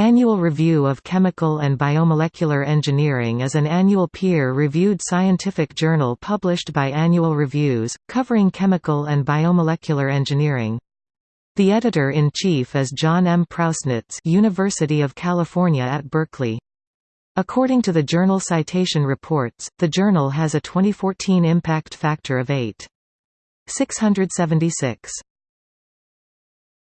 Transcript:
Annual Review of Chemical and Biomolecular Engineering is an annual peer-reviewed scientific journal published by Annual Reviews, covering chemical and biomolecular engineering. The editor-in-chief is John M. Prausnitz University of California at Berkeley. According to the Journal Citation Reports, the journal has a 2014 impact factor of 8.676.